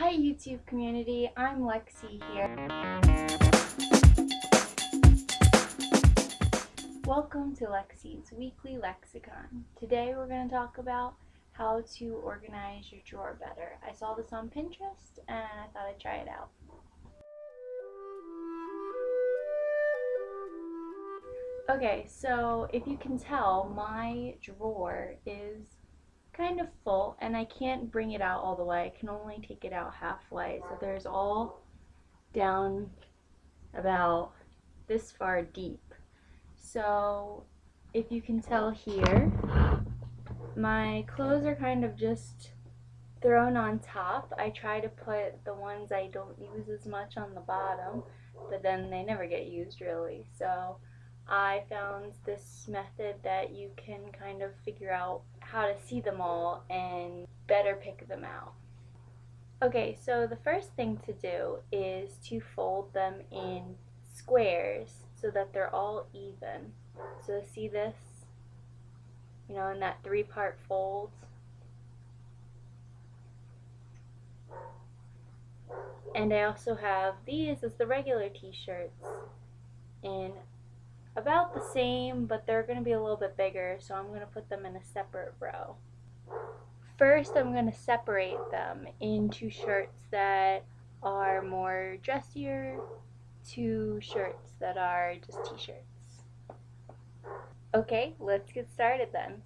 Hi YouTube community, I'm Lexi here. Welcome to Lexi's Weekly Lexicon. Today we're going to talk about how to organize your drawer better. I saw this on Pinterest and I thought I'd try it out. Okay, so if you can tell, my drawer is kind of full and I can't bring it out all the way. I can only take it out halfway. So there's all down about this far deep. So if you can tell here, my clothes are kind of just thrown on top. I try to put the ones I don't use as much on the bottom, but then they never get used really. So I found this method that you can kind of figure out how to see them all and better pick them out. Okay, so the first thing to do is to fold them in squares so that they're all even. So see this? You know, in that three-part fold. And I also have these as the regular t-shirts in about the same, but they're going to be a little bit bigger, so I'm going to put them in a separate row. First, I'm going to separate them into shirts that are more dressier to shirts that are just t-shirts. Okay, let's get started then.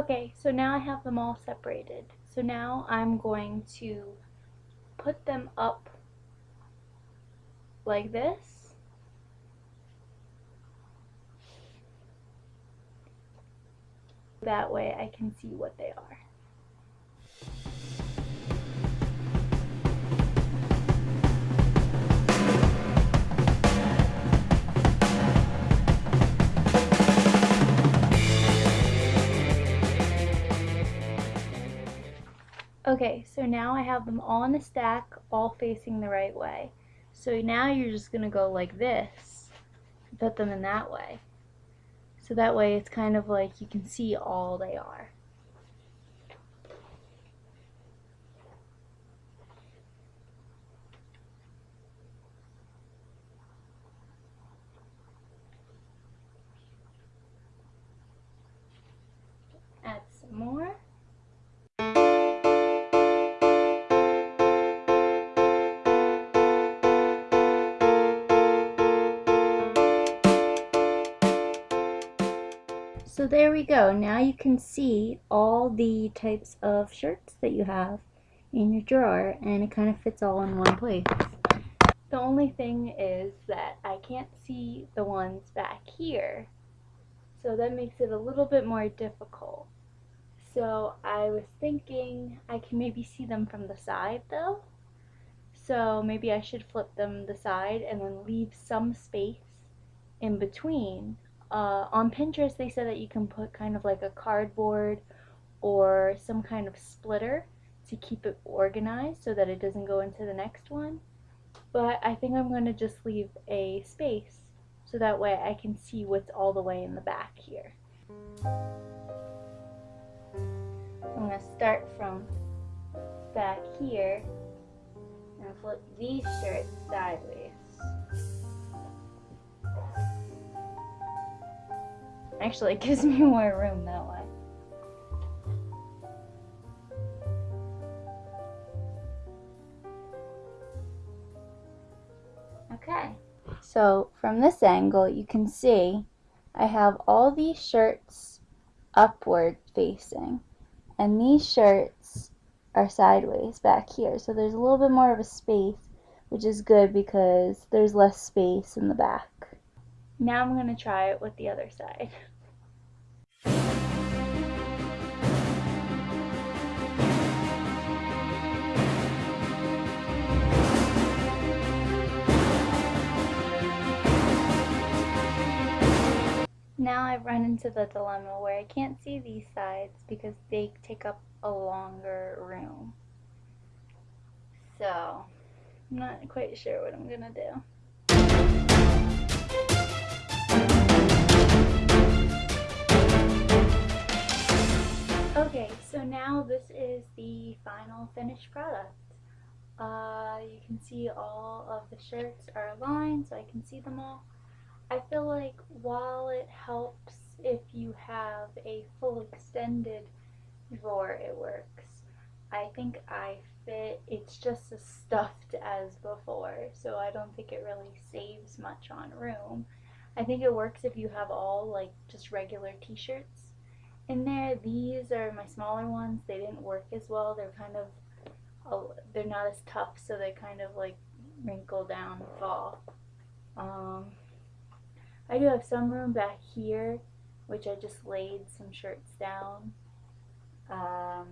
Okay, so now I have them all separated. So now I'm going to put them up like this. That way I can see what they are. Okay, so now I have them all in a stack, all facing the right way. So now you're just going to go like this, put them in that way. So that way it's kind of like you can see all they are. There we go. Now you can see all the types of shirts that you have in your drawer and it kind of fits all in one place. The only thing is that I can't see the ones back here. So that makes it a little bit more difficult. So I was thinking I can maybe see them from the side though. So maybe I should flip them the side and then leave some space in between uh, on Pinterest they said that you can put kind of like a cardboard or some kind of splitter to keep it organized so that it doesn't go into the next one. But I think I'm going to just leave a space so that way I can see what's all the way in the back here. I'm going to start from back here and flip these shirts sideways. Actually, it gives me more room that way. Okay, so from this angle you can see I have all these shirts upward facing and these shirts are sideways back here so there's a little bit more of a space which is good because there's less space in the back. Now I'm going to try it with the other side. Now I've run into the dilemma where I can't see these sides because they take up a longer room. So, I'm not quite sure what I'm gonna do. Finished product. Uh, you can see all of the shirts are aligned so I can see them all. I feel like while it helps if you have a full extended drawer, it works. I think I fit, it's just as stuffed as before, so I don't think it really saves much on room. I think it works if you have all like just regular t-shirts in there. These are my smaller ones. They didn't work as well. They're kind of, oh, they're not as tough, so they kind of like wrinkle down and fall. Um, I do have some room back here, which I just laid some shirts down. Um,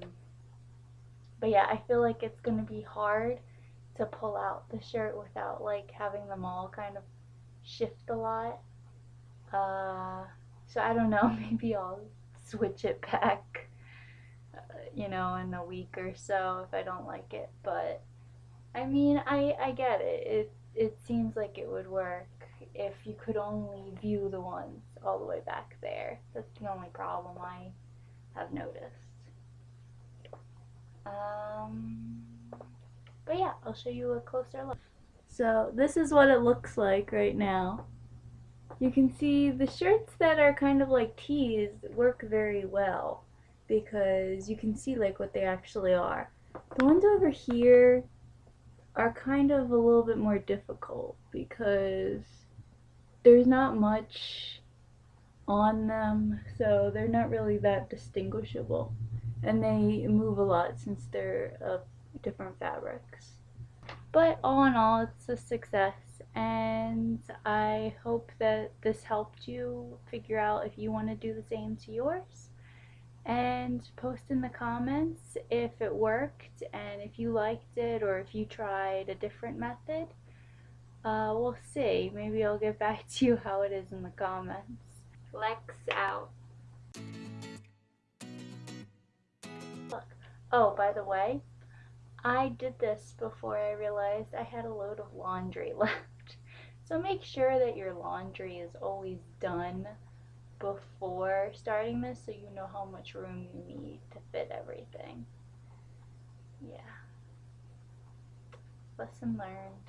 but yeah, I feel like it's going to be hard to pull out the shirt without like having them all kind of shift a lot. Uh, so I don't know, maybe I'll switch it back, you know, in a week or so if I don't like it. But I mean, I I get it. It it seems like it would work if you could only view the ones all the way back there. That's the only problem I have noticed. Um, but yeah, I'll show you a closer look. So this is what it looks like right now you can see the shirts that are kind of like tees work very well because you can see like what they actually are. The ones over here are kind of a little bit more difficult because there's not much on them so they're not really that distinguishable and they move a lot since they're of different fabrics. But all in all it's a success and I hope that this helped you figure out if you want to do the same to yours. And post in the comments if it worked and if you liked it or if you tried a different method. Uh, we'll see. Maybe I'll get back to you how it is in the comments. Flex out. Look. Oh, by the way, I did this before I realized I had a load of laundry left. So make sure that your laundry is always done before starting this so you know how much room you need to fit everything. Yeah. Lesson learned.